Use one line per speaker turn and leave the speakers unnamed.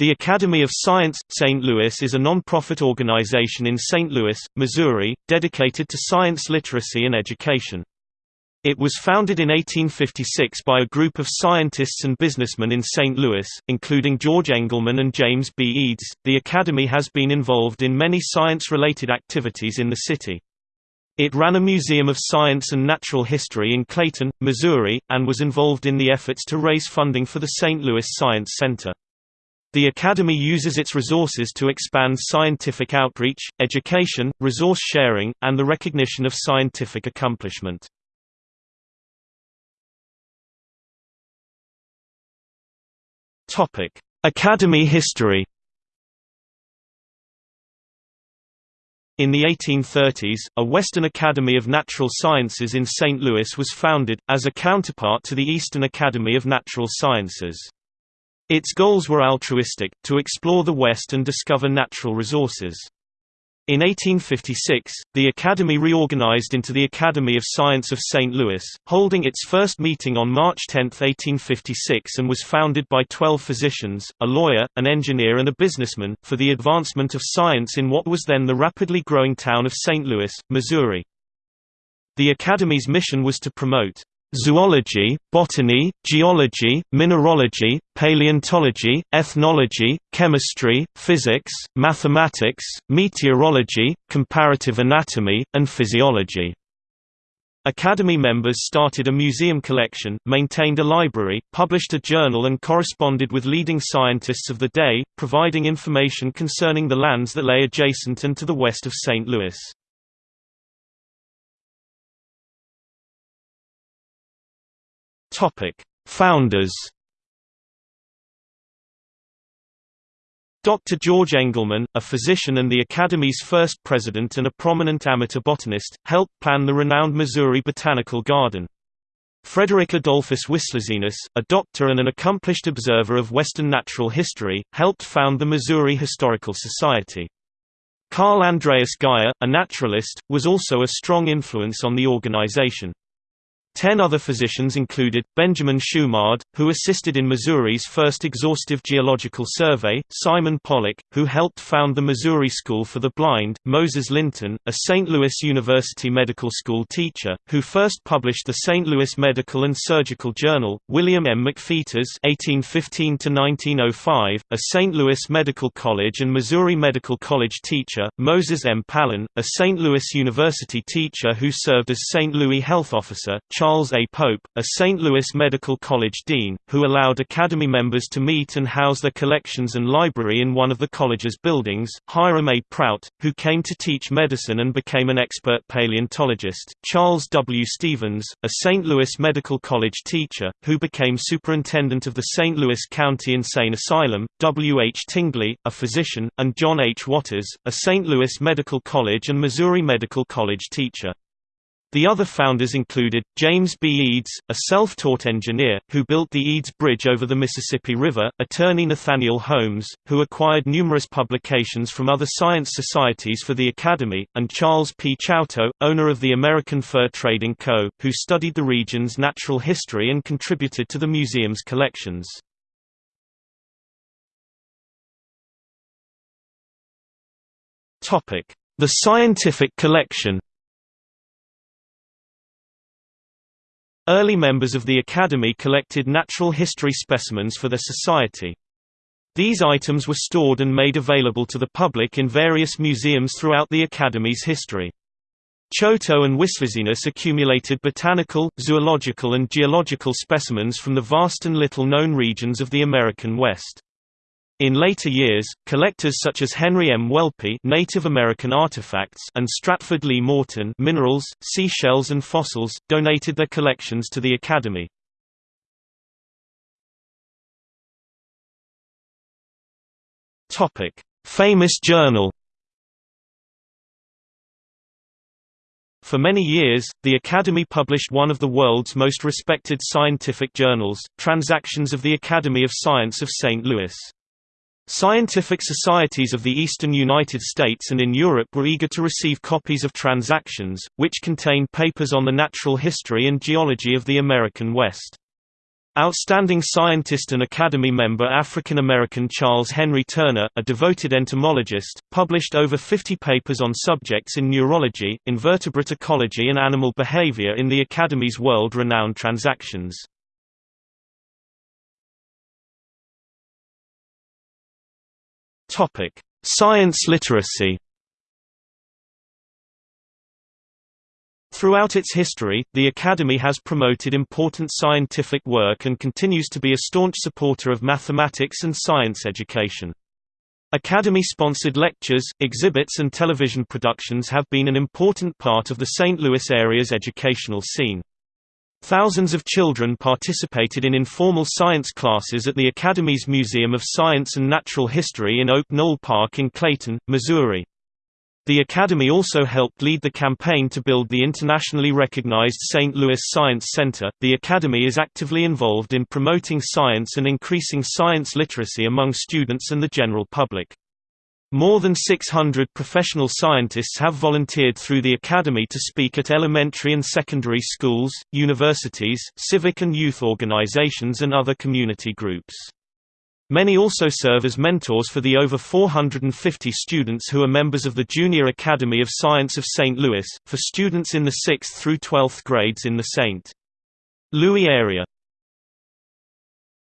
The Academy of Science, St. Louis is a non-profit organization in St. Louis, Missouri, dedicated to science literacy and education. It was founded in 1856 by a group of scientists and businessmen in St. Louis, including George Engelmann and James B. Eads. The Academy has been involved in many science-related activities in the city. It ran a museum of science and natural history in Clayton, Missouri, and was involved in the efforts to raise funding for the St. Louis Science Center. The Academy uses its resources to expand scientific outreach, education, resource sharing, and the recognition of scientific accomplishment. Academy history In the 1830s, a Western Academy of Natural Sciences in St. Louis was founded, as a counterpart to the Eastern Academy of Natural Sciences. Its goals were altruistic, to explore the West and discover natural resources. In 1856, the Academy reorganized into the Academy of Science of St. Louis, holding its first meeting on March 10, 1856 and was founded by 12 physicians, a lawyer, an engineer and a businessman, for the advancement of science in what was then the rapidly growing town of St. Louis, Missouri. The Academy's mission was to promote zoology, botany, geology, mineralogy, paleontology, ethnology, chemistry, physics, mathematics, meteorology, comparative anatomy, and physiology. Academy members started a museum collection, maintained a library, published a journal and corresponded with leading scientists of the day, providing information concerning the lands that lay adjacent and to the west of St. Louis. Topic: Founders. Dr. George Engelmann, a physician and the Academy's first president and a prominent amateur botanist, helped plan the renowned Missouri Botanical Garden. Frederick Adolphus Wislizenus, a doctor and an accomplished observer of Western natural history, helped found the Missouri Historical Society. Carl Andreas Geyer, a naturalist, was also a strong influence on the organization. Ten other physicians included, Benjamin Shumard, who assisted in Missouri's first exhaustive geological survey, Simon Pollak, who helped found the Missouri School for the Blind, Moses Linton, a St. Louis University Medical School teacher, who first published the St. Louis Medical and Surgical Journal, William M. McPheeters (1815–1905), a St. Louis Medical College and Missouri Medical College teacher, Moses M. Pallen, a St. Louis University teacher who served as St. Louis Health Officer, Charles A. Pope, a St. Louis Medical College dean, who allowed Academy members to meet and house their collections and library in one of the college's buildings, Hiram A. Prout, who came to teach medicine and became an expert paleontologist, Charles W. Stevens, a St. Louis Medical College teacher, who became superintendent of the St. Louis County Insane Asylum, W. H. Tingley, a physician, and John H. Waters, a St. Louis Medical College and Missouri Medical College teacher. The other founders included, James B. Eads, a self-taught engineer, who built the Eads Bridge over the Mississippi River, attorney Nathaniel Holmes, who acquired numerous publications from other science societies for the Academy, and Charles P. Chouteau, owner of the American Fur Trading Co., who studied the region's natural history and contributed to the museum's collections. The scientific collection Early members of the Academy collected natural history specimens for their society. These items were stored and made available to the public in various museums throughout the Academy's history. Chouteau and Wislizenus accumulated botanical, zoological and geological specimens from the vast and little-known regions of the American West. In later years, collectors such as Henry M. Whelpley Native American artifacts and Stratford Lee Morton minerals, seashells and fossils, donated their collections to the Academy. Famous journal For many years, the Academy published one of the world's most respected scientific journals, Transactions of the Academy of Science of St. Louis. Scientific societies of the eastern United States and in Europe were eager to receive copies of Transactions, which contained papers on the natural history and geology of the American West. Outstanding scientist and Academy member African-American Charles Henry Turner, a devoted entomologist, published over 50 papers on subjects in neurology, invertebrate ecology and animal behavior in the Academy's world-renowned transactions. Science literacy Throughout its history, the Academy has promoted important scientific work and continues to be a staunch supporter of mathematics and science education. Academy-sponsored lectures, exhibits and television productions have been an important part of the St. Louis area's educational scene. Thousands of children participated in informal science classes at the Academy's Museum of Science and Natural History in Oak Knoll Park in Clayton, Missouri. The Academy also helped lead the campaign to build the internationally recognized St. Louis Science Center. The Academy is actively involved in promoting science and increasing science literacy among students and the general public. More than 600 professional scientists have volunteered through the Academy to speak at elementary and secondary schools, universities, civic and youth organizations and other community groups. Many also serve as mentors for the over 450 students who are members of the Junior Academy of Science of St. Louis, for students in the 6th through 12th grades in the St. Louis area.